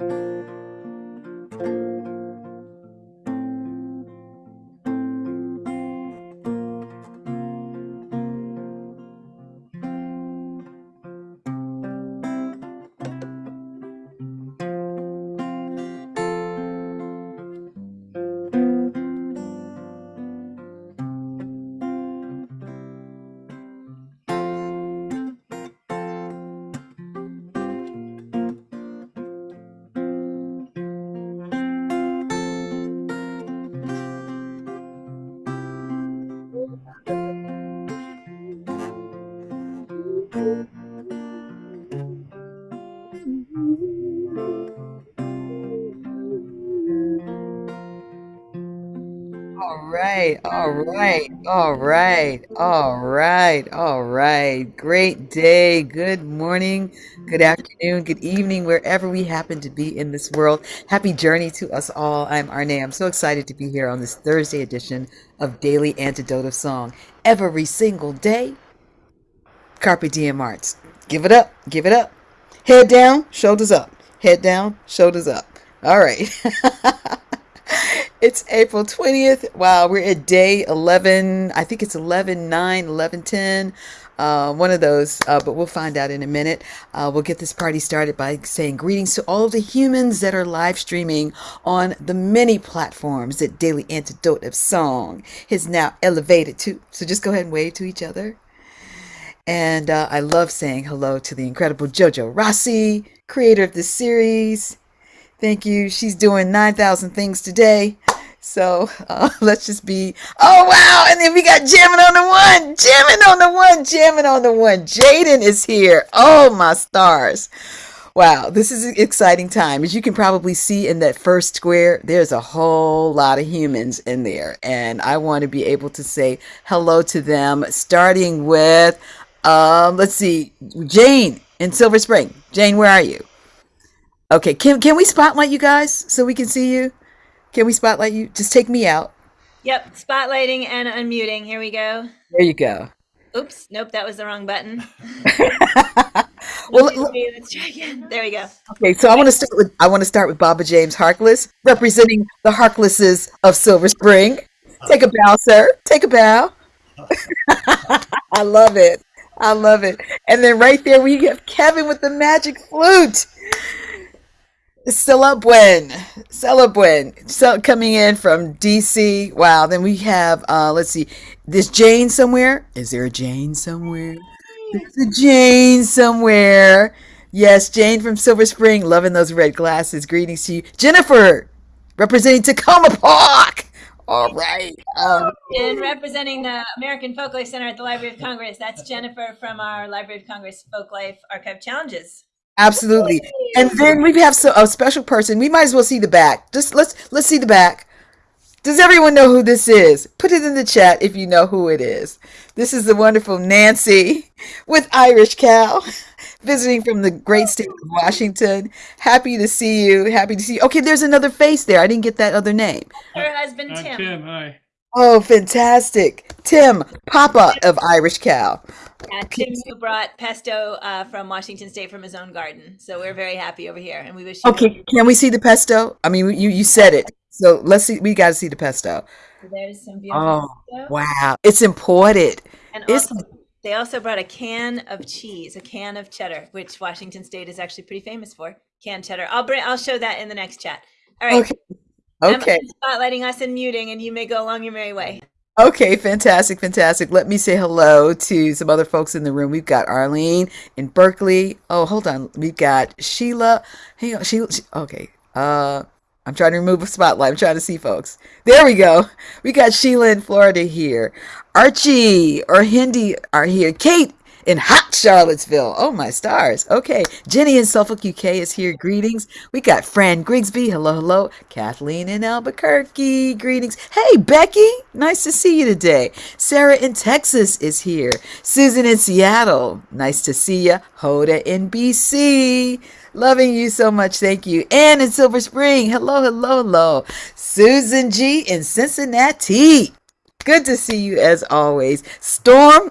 All right, all right, all right, all right, all right. Great day, good morning, good afternoon, good evening, wherever we happen to be in this world. Happy journey to us all. I'm Arne. I'm so excited to be here on this Thursday edition of Daily Antidote of Song. Every single day, Carpe Diem Arts. Give it up, give it up. Head down, shoulders up. Head down, shoulders up. All right. It's April 20th. Wow, we're at day 11. I think it's 11 9, 11 10. Uh, one of those, uh, but we'll find out in a minute. Uh, we'll get this party started by saying greetings to all of the humans that are live streaming on the many platforms that Daily Antidote of Song has now elevated to. So just go ahead and wave to each other. And uh, I love saying hello to the incredible JoJo Rossi, creator of this series. Thank you. She's doing 9,000 things today. So uh, let's just be. Oh wow! And then we got jamming on the one, jamming on the one, jamming on the one. Jaden is here. Oh my stars! Wow, this is an exciting time. As you can probably see in that first square, there's a whole lot of humans in there, and I want to be able to say hello to them. Starting with, um, let's see, Jane in Silver Spring. Jane, where are you? Okay, can can we spotlight you guys so we can see you? Can we spotlight you? Just take me out. Yep, spotlighting and unmuting. Here we go. There you go. Oops, nope, that was the wrong button. well, let's try again. There we go. Okay, so I want to start with I want to start with Baba James Harkless, representing the Harklesses of Silver Spring. Take a bow, sir. Take a bow. I love it. I love it. And then right there we have Kevin with the magic flute. Celebuen, Celebuen, so coming in from DC. Wow. Then we have, uh, let's see, this Jane somewhere. Is there a Jane somewhere? There's a Jane somewhere. Yes, Jane from Silver Spring, loving those red glasses. Greetings to you, Jennifer, representing Takoma Park. All right. Um, and representing the American Folklife Center at the Library of Congress, that's Jennifer from our Library of Congress Folklife Archive Challenges. Absolutely. And then we have so, a special person. We might as well see the back. Just let's let's see the back. Does everyone know who this is? Put it in the chat if you know who it is. This is the wonderful Nancy with Irish Cow visiting from the great state of Washington. Happy to see you. Happy to see you. Okay, there's another face there. I didn't get that other name. Her husband uh, Tim. Tim, hi. Oh, fantastic. Tim, Papa of Irish Cow. Yeah, Tim who brought pesto uh, from Washington State from his own garden. So we're very happy over here, and we wish. okay, can we see the pesto? I mean, you you said it, so let's see. We got to see the pesto. So there's some beautiful. Oh, pesto. wow! It's imported. And also, they also brought a can of cheese, a can of cheddar, which Washington State is actually pretty famous for. Canned cheddar. I'll bring. I'll show that in the next chat. All right. Okay. Okay. I'm spotlighting us and muting, and you may go along your merry way. Okay, fantastic, fantastic. Let me say hello to some other folks in the room. We've got Arlene in Berkeley. Oh, hold on. We've got Sheila. Hang on, Sheila. She, okay. Uh, I'm trying to remove a spotlight. I'm trying to see folks. There we go. We got Sheila in Florida here. Archie or Hindi are here. Kate in hot Charlottesville. Oh my stars. Okay. Jenny in Suffolk, UK is here. Greetings. We got Fran Grigsby. Hello, hello. Kathleen in Albuquerque. Greetings. Hey, Becky. Nice to see you today. Sarah in Texas is here. Susan in Seattle. Nice to see you. Hoda in BC. Loving you so much. Thank you. Ann in Silver Spring. Hello, hello, hello. Susan G in Cincinnati. Good to see you as always. Storm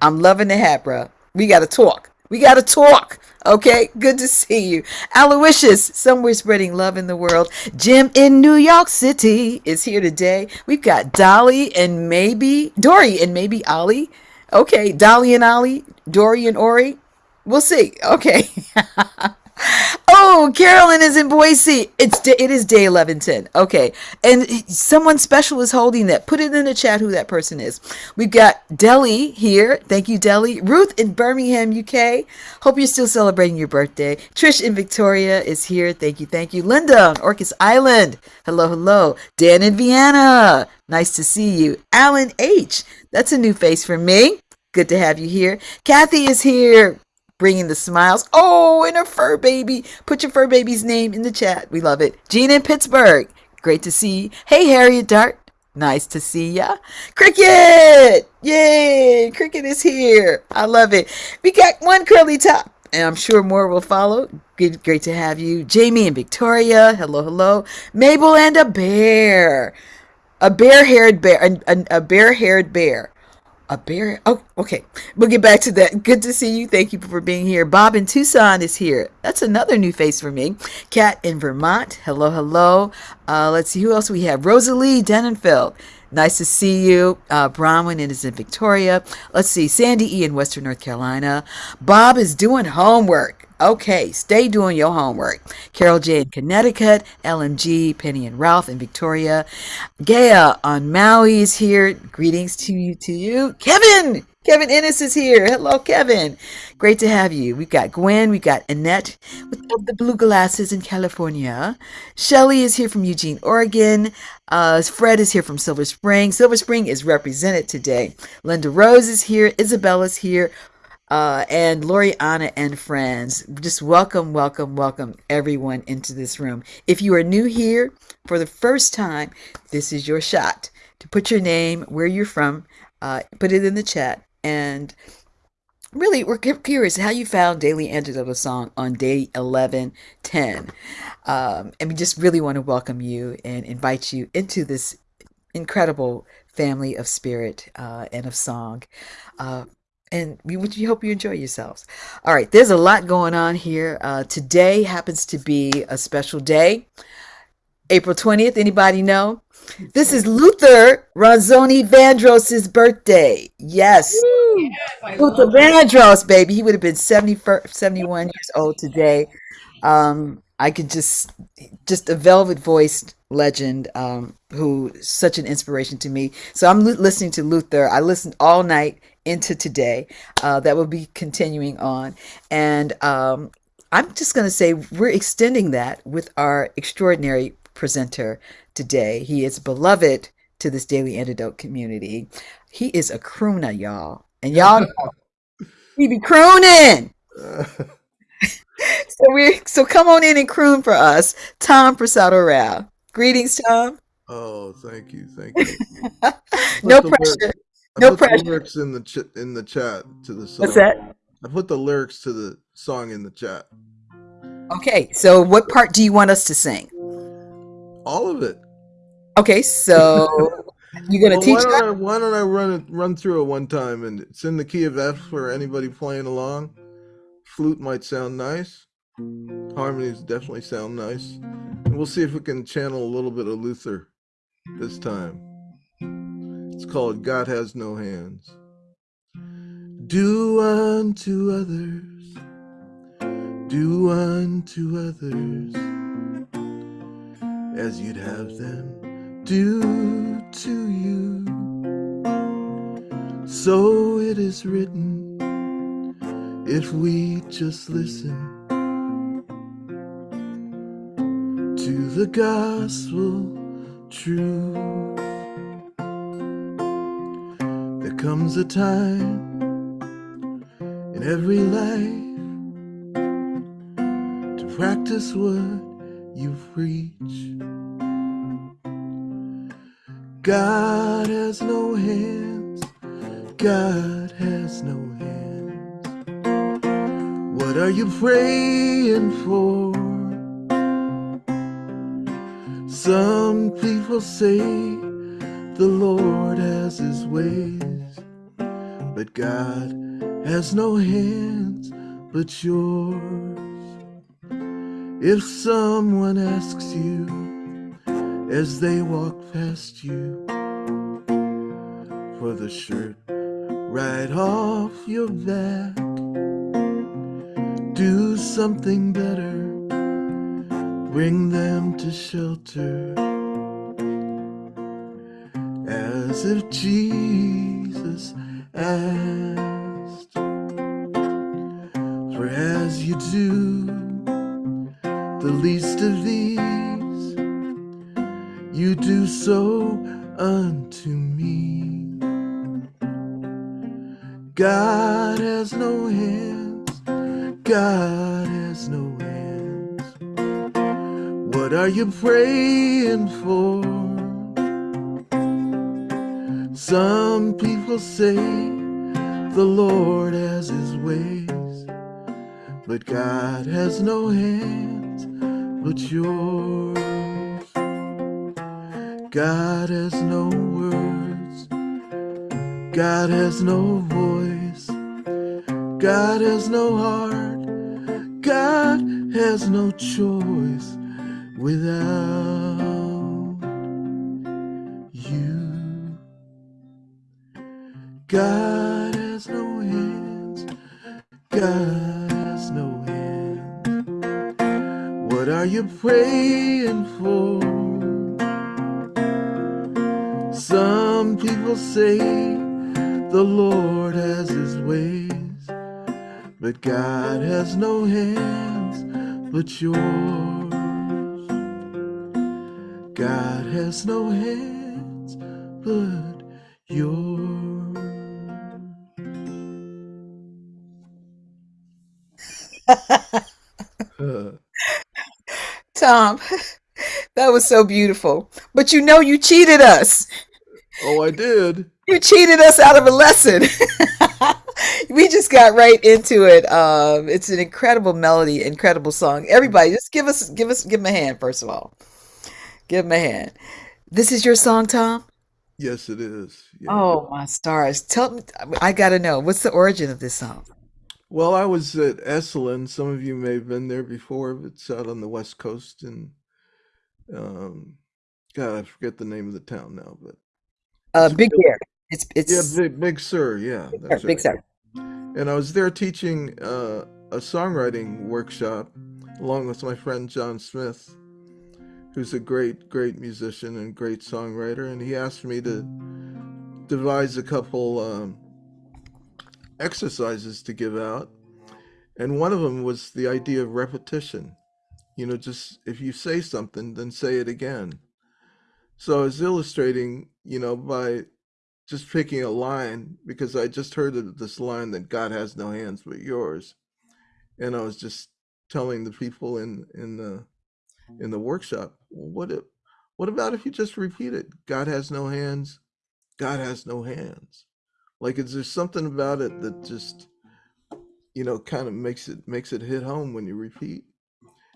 I'm loving the hat, bro. We got to talk. We got to talk. Okay, good to see you. Aloysius, somewhere spreading love in the world. Jim in New York City is here today. We've got Dolly and maybe Dory and maybe Ollie. Okay, Dolly and Ollie, Dory and Ori. We'll see. Okay. Oh, Carolyn is in Boise. It's it is day eleven ten. Okay, and someone special is holding that. Put it in the chat who that person is. We've got Deli here. Thank you, Deli. Ruth in Birmingham, UK. Hope you're still celebrating your birthday. Trish in Victoria is here. Thank you, thank you. Linda on Orcas Island. Hello, hello. Dan in Vienna. Nice to see you. Alan H. That's a new face for me. Good to have you here. Kathy is here bringing the smiles. Oh, and a fur baby. Put your fur baby's name in the chat. We love it. Gene in Pittsburgh. Great to see you. Hey, Harriet Dart. Nice to see ya. Cricket! Yay! Cricket is here. I love it. We got one curly top, and I'm sure more will follow. Good, great to have you. Jamie and Victoria. Hello, hello. Mabel and a bear. A bear-haired bear. A, a, a bear-haired bear. A bear. Oh, okay. We'll get back to that. Good to see you. Thank you for being here. Bob in Tucson is here. That's another new face for me. Kat in Vermont. Hello, hello. Uh, let's see who else we have. Rosalie Denenfeld. Nice to see you. Uh, Bronwyn is in Victoria. Let's see. Sandy E in Western North Carolina. Bob is doing homework. Okay, stay doing your homework. Carol J in Connecticut, LMG, Penny and Ralph in Victoria. Gaia on Maui is here. Greetings to you, to you. Kevin! Kevin Ennis is here. Hello, Kevin. Great to have you. We've got Gwen. We've got Annette with the blue glasses in California. Shelly is here from Eugene, Oregon. Uh, Fred is here from Silver Spring. Silver Spring is represented today. Linda Rose is here. Isabella's here uh, and Lori, Anna, and friends. Just welcome, welcome, welcome everyone into this room. If you are new here for the first time, this is your shot to put your name, where you're from, uh, put it in the chat, and really we're curious how you found Daily Antidote of a song on day 1110. Um, and we just really want to welcome you and invite you into this incredible family of spirit uh, and of song. Uh, and we, we hope you enjoy yourselves. All right, there's a lot going on here. Uh, today happens to be a special day. April 20th, anybody know? This is Luther Ronzoni Vandross's birthday. Yes. yes Luther Vandross, baby. He would have been 70, 71 years old today. Um, I could just, just a velvet voiced legend um, who such an inspiration to me. So I'm listening to Luther. I listened all night into today. Uh, that will be continuing on. And um, I'm just going to say we're extending that with our extraordinary presenter today. He is beloved to this Daily Antidote community. He is a crooner, y'all. And y'all he be crooning. so we so come on in and croon for us. Tom Prasada Rao. Greetings, Tom. Oh, thank you. Thank you. no pressure. I no put pressure. The lyrics in the ch- in the chat to the song. What's that? I put the lyrics to the song in the chat. Okay, so what part do you want us to sing? All of it. Okay, so you're gonna well, teach. Why don't, I, why don't I run it run through it one time and it's in the key of F for anybody playing along. Flute might sound nice. Harmonies definitely sound nice. And we'll see if we can channel a little bit of Luther this time. It's called God Has No Hands. Do unto others, do unto others as you'd have them do to you. So it is written, if we just listen to the gospel true comes a time in every life to practice what you preach. God has no hands, God has no hands. What are you praying for? Some people say the Lord has his ways. But God has no hands, but yours. If someone asks you as they walk past you for the shirt right off your back, do something better, bring them to shelter as if Jesus asked. For as you do the least of God has no voice, God has no heart, God has no choice without you. God has no hands, God has no hands. What are you praying for? Some people say but God has no hands but yours. God has no hands but yours. Tom, that was so beautiful. But you know you cheated us. oh, I did. You cheated us out of a lesson. we just got right into it. Um, it's an incredible melody, incredible song. Everybody, just give us, give us, give him a hand first of all. Give him a hand. This is your song, Tom. Yes, it is. Yeah. Oh my stars! Tell me, I gotta know what's the origin of this song. Well, I was at Esalen. Some of you may have been there before, it's out on the West Coast. And um, God, I forget the name of the town now, but Uh, Big Bear. It's yeah, it's Big Big Sur. Yeah, Big Sur. Big right. Sur. And I was there teaching uh, a songwriting workshop along with my friend John Smith, who's a great, great musician and great songwriter. And he asked me to devise a couple um, exercises to give out. And one of them was the idea of repetition. You know, just if you say something, then say it again. So I was illustrating, you know, by just picking a line because I just heard of this line that God has no hands but yours, and I was just telling the people in in the in the workshop, what if, what about if you just repeat it? God has no hands, God has no hands. Like, is there something about it that just you know kind of makes it makes it hit home when you repeat?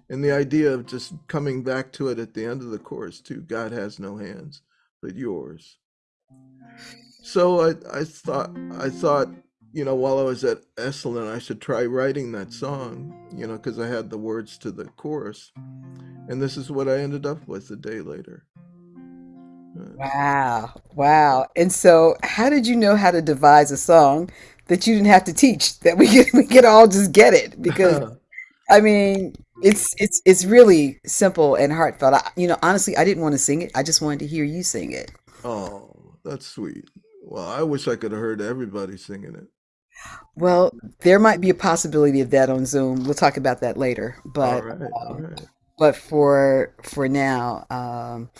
And the idea of just coming back to it at the end of the chorus too. God has no hands but yours. So I, I thought I thought you know while I was at Esalen I should try writing that song you know because I had the words to the chorus and this is what I ended up with a day later. Uh, Wow, wow. And so, how did you know how to devise a song that you didn't have to teach? That we could we could all just get it because I mean, it's it's it's really simple and heartfelt. I, you know, honestly, I didn't want to sing it. I just wanted to hear you sing it. oh, that's sweet. Well, I wish I could have heard everybody singing it. Well, there might be a possibility of that on Zoom. We'll talk about that later. But right, all um, right. but for for now, um,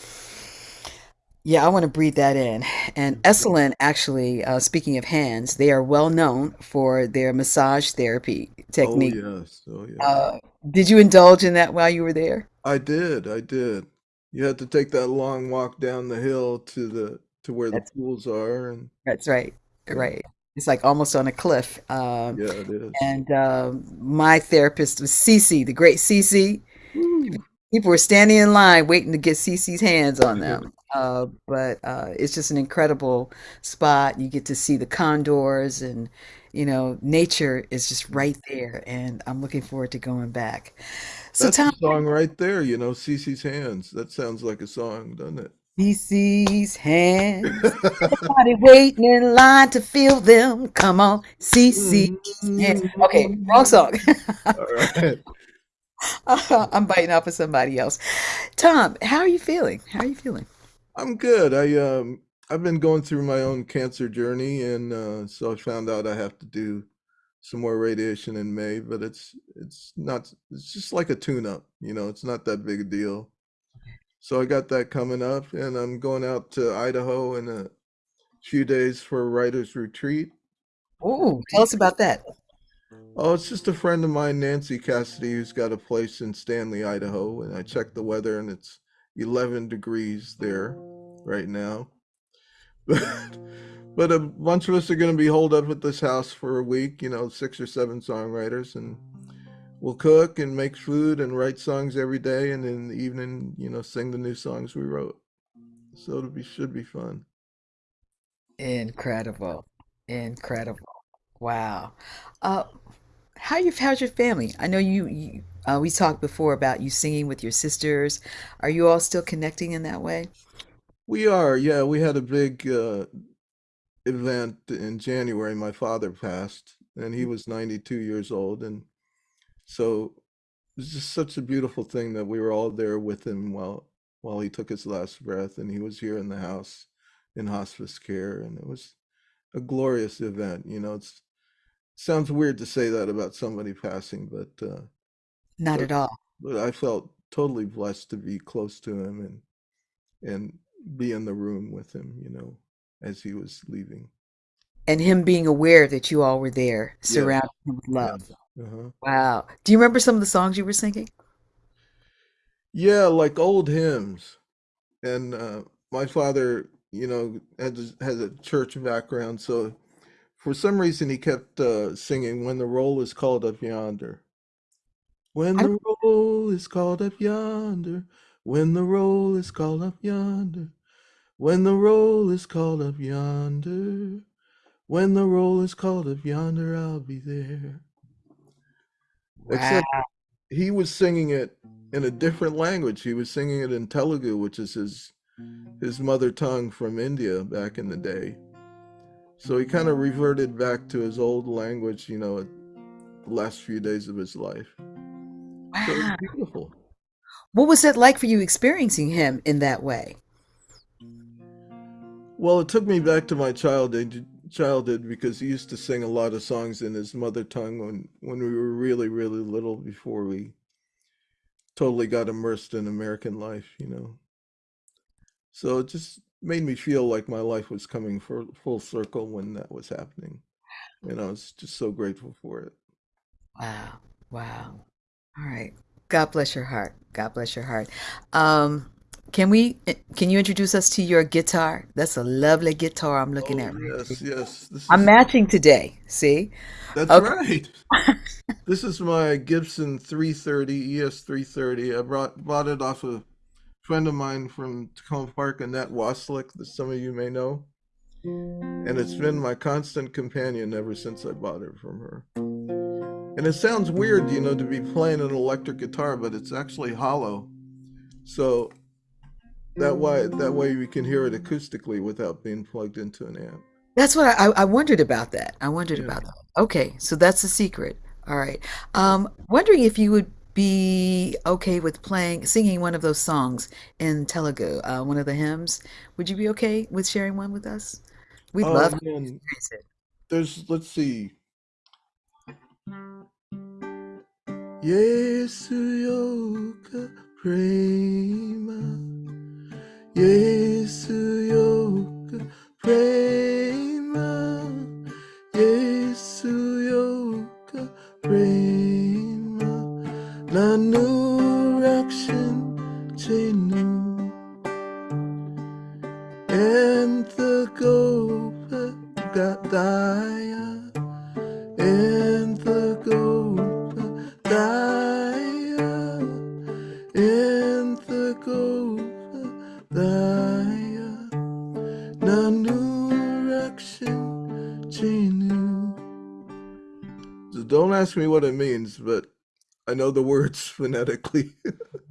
yeah, I want to breathe that in. And Esalen, actually, uh, speaking of hands, they are well known for their massage therapy technique. Oh technique. yes, oh yes. Uh, did you indulge in that while you were there? I did, I did. You had to take that long walk down the hill to the to where the That's pools are, and that's right, yeah, right. It's like almost on a cliff. Um, yeah, it is. and um, my therapist was Cece, the great Cece. Woo. People were standing in line waiting to get Cece's hands on them. Uh, but uh, it's just an incredible spot. You get to see the condors and you know, nature is just right there, and I'm looking forward to going back. So, That's Tom, a song right there, you know, Cece's Hands. That sounds like a song, doesn't it? CC's hands. Everybody waiting in line to feel them. Come on, CC's hands. Okay, wrong song. All right. I'm biting off of somebody else. Tom, how are you feeling? How are you feeling? I'm good. I um I've been going through my own cancer journey and uh so I found out I have to do some more radiation in May, but it's it's not it's just like a tune-up, you know, it's not that big a deal. So I got that coming up and I'm going out to Idaho in a few days for a writer's retreat. Oh, tell us about that. Oh, it's just a friend of mine, Nancy Cassidy, who's got a place in Stanley, Idaho, and I checked the weather and it's 11 degrees there right now. But but a bunch of us are going to be holed up at this house for a week, you know, six or seven songwriters, and we'll cook and make food and write songs every day, and in the evening, you know, sing the new songs we wrote. So it'll be should be fun. Incredible. Incredible. Wow. Uh, how you how's your family? I know you, you uh, we talked before about you singing with your sisters. Are you all still connecting in that way? We are, yeah, we had a big uh, event in January. My father passed, and he was 92 years old, and so it was just such a beautiful thing that we were all there with him while while he took his last breath, and he was here in the house in hospice care, and it was a glorious event. You know, it's sounds weird to say that about somebody passing, but uh, Not but at all. but I felt totally blessed to be close to him and and be in the room with him, you know, as he was leaving. And him being aware that you all were there, surrounding him with love. Uh-huh. Wow. Do you remember some of the songs you were singing? Yeah, like old hymns. And uh, my father, you know, has has a church background, so for some reason he kept uh, singing "When the roll is called up yonder." When the roll is called up yonder, when the roll is called up yonder, when the roll is called up yonder, when the roll is called up yonder, I'll be there. Wow. Except he was singing it in a different language. He was singing it in Telugu, which is his his mother tongue from India back in the day. So he kind of reverted back to his old language, you know, the last few days of his life. So it was Wow. beautiful. What was it like for you experiencing him in that way? Well, it took me back to my childhood childhood because he used to sing a lot of songs in his mother tongue when when we were really really little before we totally got immersed in American life, you know. So it just made me feel like my life was coming for full circle when that was happening. And I was just so grateful for it. Wow. Wow. All right. God bless your heart. God bless your heart. Um, can we, can you introduce us to your guitar? That's a lovely guitar I'm looking Oh, at right here. yes, yes. This I'm matching today. See? that's Okay. right. This is my Gibson 330 ES 330. I brought bought it off a friend of mine from Takoma Park, Annette Waslick, that some of you may know. And it's been my constant companion ever since I bought it from her. And it sounds weird, you know, to be playing an electric guitar, but it's actually hollow. So that way that way we can hear it acoustically without being plugged into an amp. That's what I, I wondered about that. I wondered Yeah. about that. Okay, so that's the secret. All right. Um, wondering if you would be okay with playing, singing one of those songs in Telugu, uh, one of the hymns. Would you be okay with sharing one with us? We'd Oh love to man, experience it. there's let's see. Yesu yoka prema. Yesu yoka prema. What it means, but I know the words phonetically.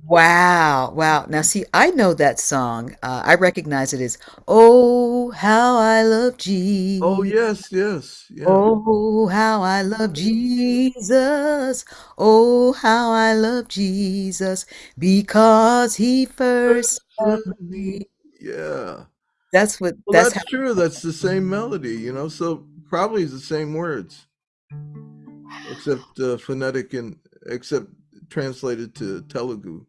Wow, wow. Now, see, I know that song. Uh, I recognize it as "Oh, how I love Jesus. Oh, Jesus." yes, yes, yeah. Oh, how I love Jesus. Oh, how I love Jesus because he first loved me. me. Yeah. That's what, Well, that's that's true. That's the same melody, you know, so probably the same words, except uh, phonetic and except translated to Telugu.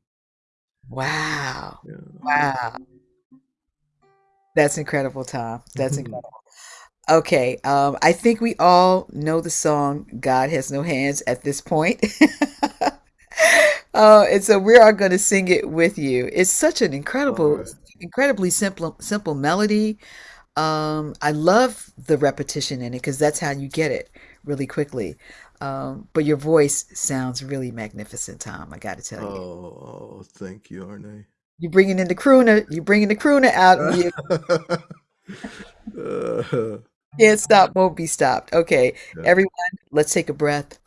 wow, Yeah. wow. That's incredible, Tom. That's incredible. Okay, um, I think we all know the song God Has No Hands at this point. Uh, and so we are going to sing it with you. It's such an incredible, right. incredibly simple, simple melody. Um, I love the repetition in it because that's how you get it really quickly. Um, but your voice sounds really magnificent, Tom. I got to tell you. oh, thank you, Arne. You bringing in the crooner, you bringing the crooner out in you. Uh, Can't stop, won't be stopped. Okay, yeah. everyone, let's take a breath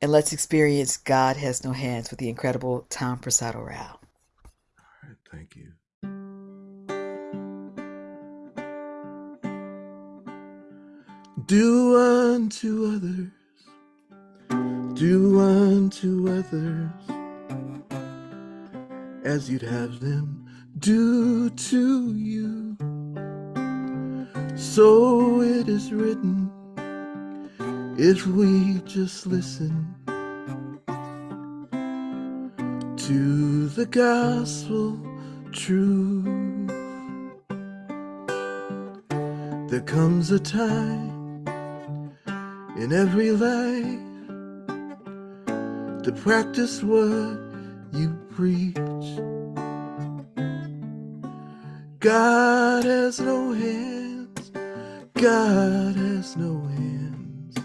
and let's experience God Has No Hands with the incredible Tom Prasada Rao. All right, thank you. Do unto others, do unto others as you'd have them do to you. So it is written, if we just listen to the gospel truth. There comes a time in every life to practice what you preach. God has no hands, God has no hands.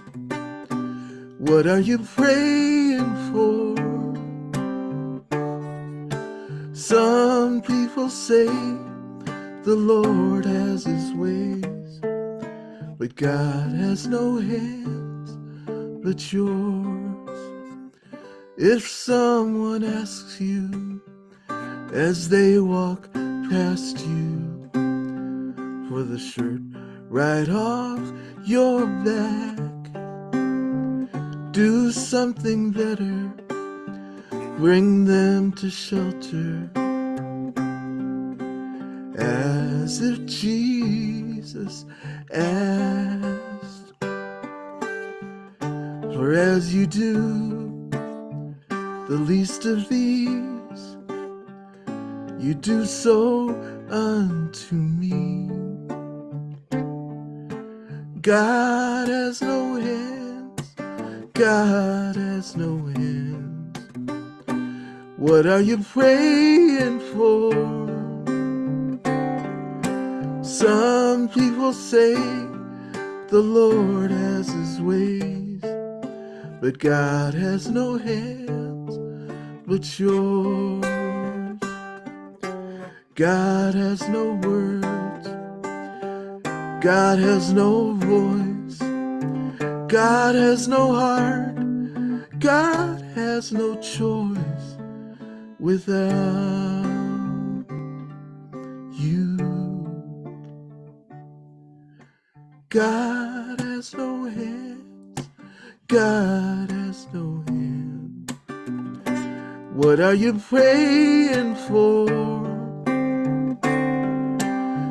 What are you praying for? Some people say the Lord has his ways, but God has no hands but yours. If someone asks you as they walk past you for the shirt right off your back, do something better, bring them to shelter as if Jesus asked. For as you do the least of these, you do so unto me. God has no hands, God has no hands. What are you praying for? Some people say the Lord has his ways, but God has no hands but yours. God has no words, God has no voice, God has no heart, God has no choice without you. God What are you praying for?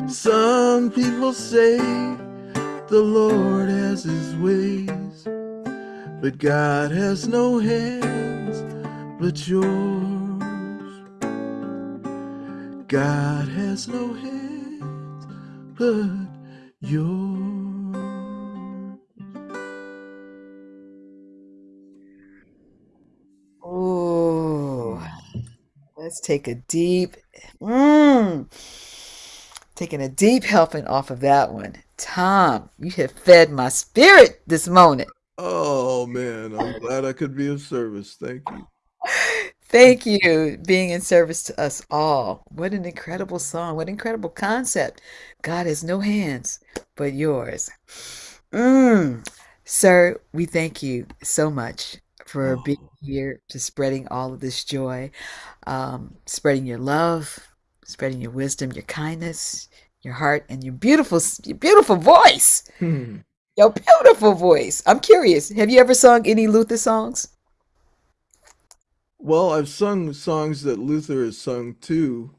Some people say the Lord has his ways, but God has no hands but yours. God has no hands but yours. Let's take a deep, mm, taking a deep helping off of that one. Tom, you have fed my spirit this morning. Oh man, I'm glad I could be of service. Thank you. Thank you, being in service to us all. What an incredible song. What incredible concept. God has no hands but yours. Mm. Sir, we thank you so much for Oh. being here, to spreading all of this joy, um, spreading your love, spreading your wisdom, your kindness, your heart, and your beautiful, your beautiful voice. Hmm. Your beautiful voice. I'm curious. Have you ever sung any Luther songs? Well, I've sung songs that Luther has sung too,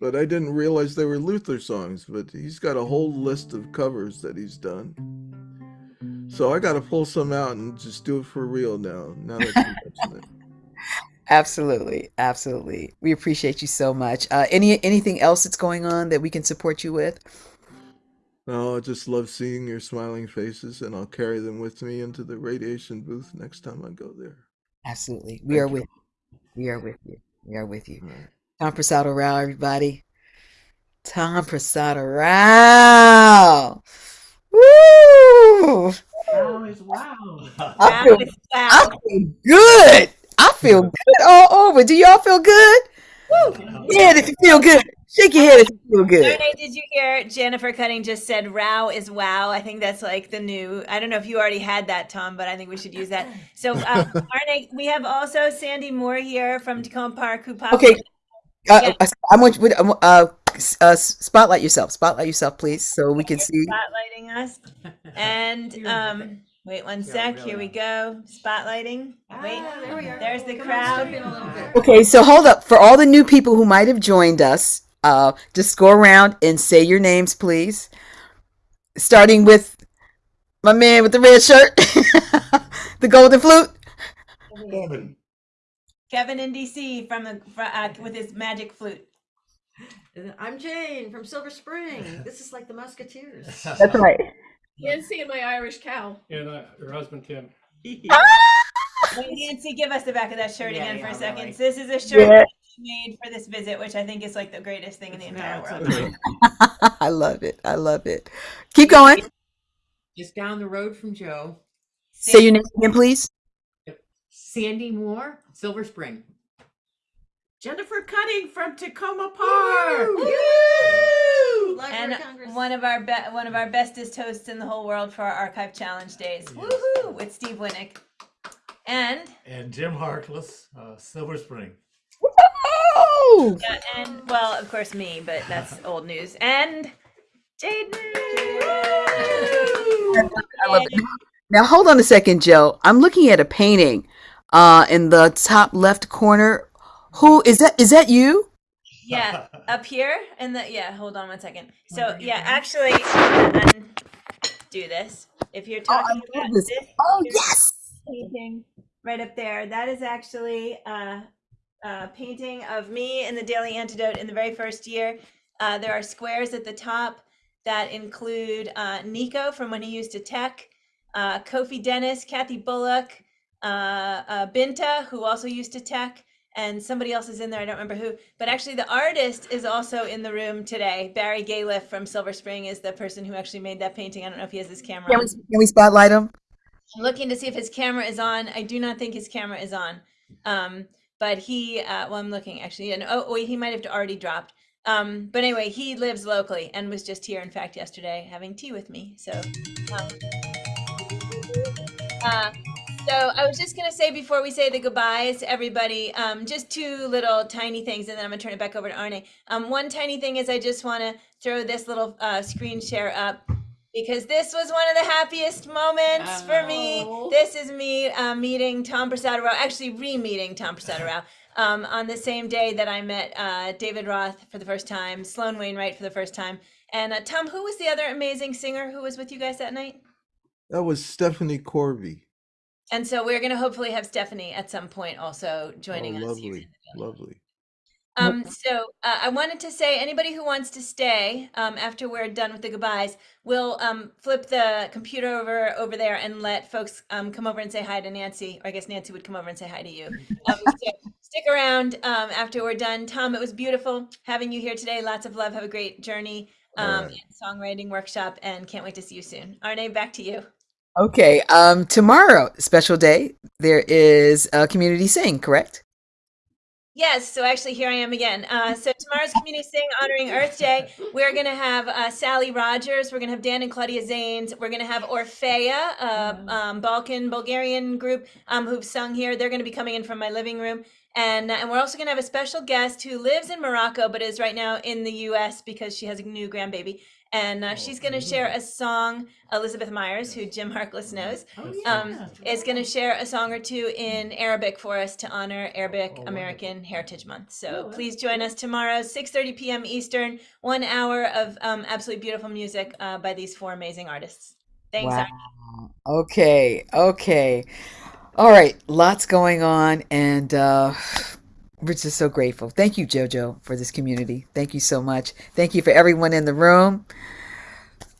but I didn't realize they were Luther songs. But he's got a whole list of covers that he's done. So I got to pull some out and just do it for real now. Now that you it. Absolutely, absolutely. We appreciate you so much. Uh, any anything else that's going on that we can support you with? No, I just love seeing your smiling faces, and I'll carry them with me into the radiation booth next time I go there. Absolutely. We Thank are you. with You. we are with you. We are with you. Right. Tom Prasada Rao, everybody. Tom Prasada Rao. Woo! Wow is wow. I feel, it's I feel good. I feel good all over. Do y'all feel good? Yeah, if you feel good. Shake your head if you feel good. Renee, did you hear Jennifer Cutting just said "Row is wow"? I think that's like the new. I don't know if you already had that, Tom, but I think we should use that. So, um, Arne, we have also Sandy Moore here from Takoma Park who popped. Okay. Uh, Yeah. I, I want you uh, uh, spotlight yourself. Spotlight yourself, please, so we can see. spotlighting us. And um, wait one sec. Here we go. Spotlighting. Wait, Ah, there we are. there's the Come crowd. step in a little bit. Okay, so hold up. For all the new people who might have joined us, uh, just go around and say your names, please. Starting with my man with the red shirt, the golden flute. Kevin. Kevin in DC from the fr- uh, with his magic flute. And I'm Jane from Silver Spring. This is like the Musketeers. That's right. Nancy and my Irish cow. And uh, her husband Tim. Nancy, give us the back of that shirt Yeah, again for a second. really. So this is a shirt Yeah. she made for this visit, which I think is like the greatest thing in the entire world. I love it. I love it. Keep going. just down the road from Joe. Say your name again, please. Sandy Moore, Silver Spring. Jennifer Cutting from Takoma Park. Woo! Library and Congress. one of our be- one of our bestest hosts in the whole world for our archive challenge days. Woohoo! With Steve Winick. And And Jim Harkless, uh, Silver Spring. Oh, yeah, and well, of course me, but that's old news. And Jaden. I love it. Now hold on a second, Joe. I'm looking at a painting uh, in the top left corner. Who is that? Is that you? Yeah, up here and the yeah. Hold on one second. So yeah, actually, I'm gonna undo this. If you're talking love about this. this Oh yes. painting right up there, that is actually a, a painting of me in the Daily Antidote in the very first year. Uh, there are squares at the top that include uh, Nico from when he used to tech, uh, Kofi Dennis, Kathy Bullock, uh, uh, Binta, who also used to tech, and somebody else is in there. I don't remember who, but actually the artist is also in the room today. Barry Galiff from Silver Spring is the person who actually made that painting. I don't know if he has his camera. Can we, can we spotlight him? I'm looking to see if his camera is on. I do not think his camera is on. Um, but he, uh, well, I'm looking actually, and oh, wait, he might have already dropped. Um, but anyway, he lives locally and was just here, in fact, yesterday having tea with me. So, um, uh, so I was just gonna say before we say the goodbyes, to everybody, um, just two little tiny things, and then I'm gonna turn it back over to Arne. Um, one tiny thing is I just want to throw this little uh, screen share up because this was one of the happiest moments for me. Oh. This is me uh, meeting Tom Prasad Rao, actually re-meeting Tom Prasad Rao um, on the same day that I met uh, David Roth for the first time, Sloan Wainwright for the first time, and uh, Tom. Who was the other amazing singer who was with you guys that night? That was Stephanie Corby. And so we're going to hopefully have Stephanie at some point also joining oh, us. here. lovely, lovely. Um, so uh, I wanted to say, anybody who wants to stay um, after we're done with the goodbyes, we'll um, flip the computer over over there and let folks um, come over and say hi to Nancy. Or I guess Nancy would come over and say hi to you. Um, so stick around um, after we're done. Tom, it was beautiful having you here today. Lots of love. Have a great journey. Um, and songwriting workshop, and can't wait to see you soon. Arne, back to you. Okay. Um, tomorrow, special day. There is a community sing. Correct? Yes, so actually here I am again. Uh, so tomorrow's Community Sing honoring Earth Day. We're going to have uh, Sally Rogers. We're going to have Dan and Claudia Zanes. We're going to have Orfeia, a um, Balkan, Bulgarian group um, who've sung here. They're going to be coming in from my living room. And, uh, and we're also going to have a special guest who lives in Morocco but is right now in the U.S. because she has a new grandbaby. And uh, she's going to share a song, Elizabeth Myers, who Jim Harkless knows, um, is going to share a song or two in Arabic for us to honor Arabic American Heritage Month. So please join us tomorrow, 6.30 p.m. Eastern, one hour of um, absolutely beautiful music uh, by these four amazing artists. Thanks, Wow. Arnie. Okay. Okay. All right. Lots going on, and uh, we're just so grateful. Thank you, JoJo, for this community. Thank you so much. Thank you for everyone in the room.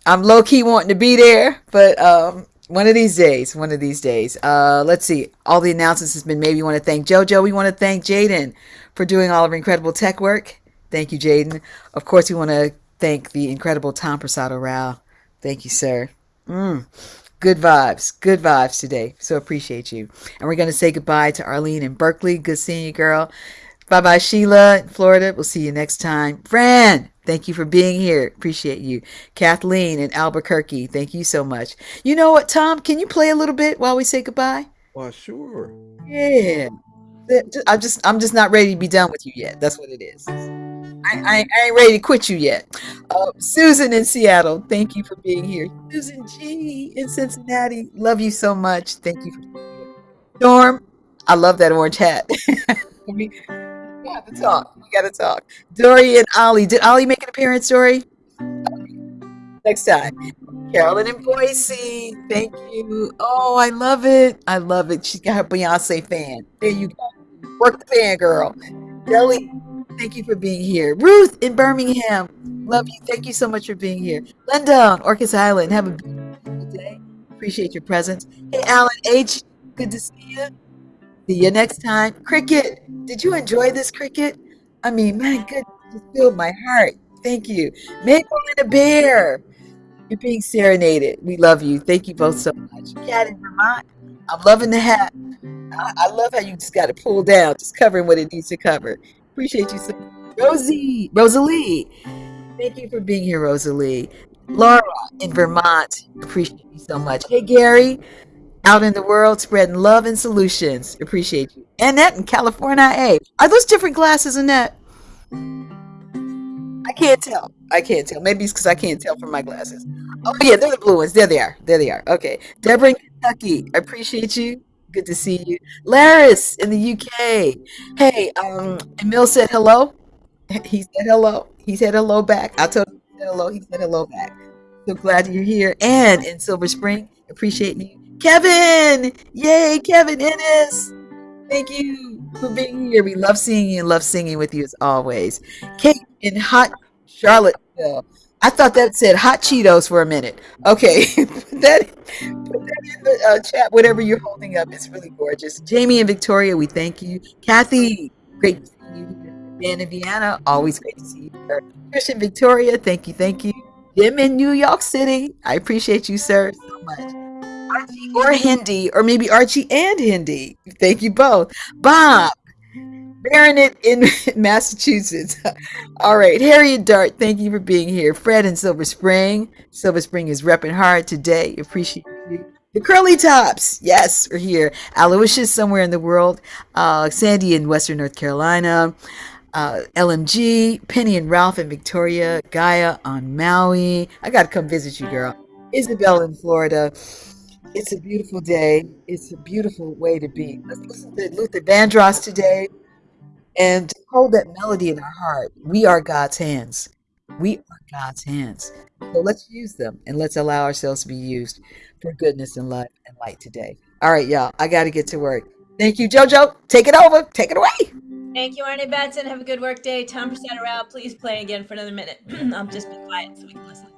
I'm low key wanting to be there, but um, one of these days, one of these days. Uh, let's see. All the announcements has been made. We want to thank JoJo. We want to thank Jaden for doing all of our incredible tech work. Thank you, Jaden. Of course, we want to thank the incredible Tom Prasada Rao. Thank you, sir. Mm. Good vibes, good vibes today. So appreciate you. And we're going to say goodbye to Arlene in Berkeley. Good seeing you, girl. Bye bye, Sheila in Florida. We'll see you next time. Fran, thank you for being here. Appreciate you. Kathleen in Albuquerque, thank you so much. You know what, Tom? Can you play a little bit while we say goodbye? Why, sure. Yeah. I'm just I'm just not ready to be done with you yet. That's what it is. I, I, ain't ready to quit you yet. Uh, Susan in Seattle, thank you for being here. Susan G in Cincinnati, love you so much. Thank you for being here. Storm, I love that orange hat. we, to talk. We got to talk. Dory and Ollie, did Ollie make an appearance, Dory? Next time. Carolyn and Boise, thank you. Oh, I love it. I love it. She's got her Beyonce fan. There you go. Work the fan, girl. Kelly, thank you for being here. Ruth in Birmingham, love you. Thank you so much for being here. Linda on Orcas Island, have a beautiful day. Appreciate your presence. Hey, Alan H, good to see you. See you next time. Cricket, did you enjoy this cricket? I mean, my goodness, it filled my heart. Thank you. Maple and a bear. You're being serenaded. We love you. Thank you both so much. Cat in Vermont. I'm loving the hat. I, I love how you just got to pull down, just covering what it needs to cover. Appreciate you so much. Rosie, Rosalie. Thank you for being here, Rosalie. Laura in Vermont. Appreciate you so much. Hey, Gary. Out in the world, spreading love and solutions. Appreciate you. Annette in California. Hey, are those different glasses, Annette? I can't tell. I can't tell. Maybe it's because I can't tell from my glasses. Oh yeah, they're the blue ones. There they are. There they are. Okay. Deborah in Kentucky. Appreciate you. Good to see you. Laris in the UK. Hey, um, Emil said hello. He said hello. He said hello back. I told him he hello. He said hello back. So glad you're here. And in Silver Spring, appreciate you. Kevin! Yay, Kevin Ennis! Thank you for being here. We love seeing you and love singing with you as always. Kate in hot Charlottesville. I thought that said hot Cheetos for a minute. Okay, put that, put that in the uh, chat, whatever you're holding up. It's really gorgeous. Jamie and Victoria, we thank you. Kathy, great to see you. Dan and Vienna, always great to see you. Christian Victoria, thank you, thank you. Jim in New York City, I appreciate you, sir, so much. Archie or Hindi, or maybe Archie and Hindi. Thank you both. Bob, Baronet in Massachusetts. All right, Harriet Dart, thank you for being here. Fred in Silver Spring. Silver Spring is repping hard today. Appreciate you. The Curly Tops, yes, we're here. Aloysius somewhere in the world. Uh, Sandy in Western North Carolina. Uh, LMG, Penny and Ralph in Victoria. Gaia on Maui. I got to come visit you, girl. Isabel in Florida. It's a beautiful day. It's a beautiful way to be. Let's listen to Luther Vandross today and hold that melody in our heart. We are God's hands. We are God's hands. So let's use them and let's allow ourselves to be used for goodness and love and light today. All right, y'all. I got to get to work. Thank you, JoJo. Take it over. Take it away. Thank you, Arnie Batson. Have a good work day. Tom Prasada Rao, please play again for another minute. I'll just be quiet so we can listen.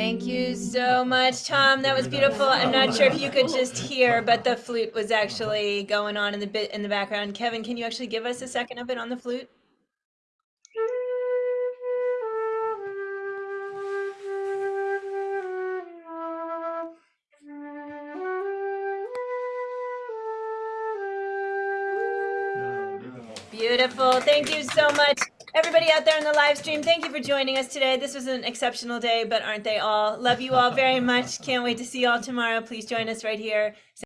Thank you so much, Tom. That was beautiful. I'm not sure if you could just hear, but the flute was actually going on in the bit in the background. Kevin, can you actually give us a second of it on the flute? Beautiful. Thank you so much. Everybody out there in the live stream, thank you for joining us today. This was an exceptional day, but aren't they all? Love you all very much. Can't wait to see you all tomorrow. Please join us right here.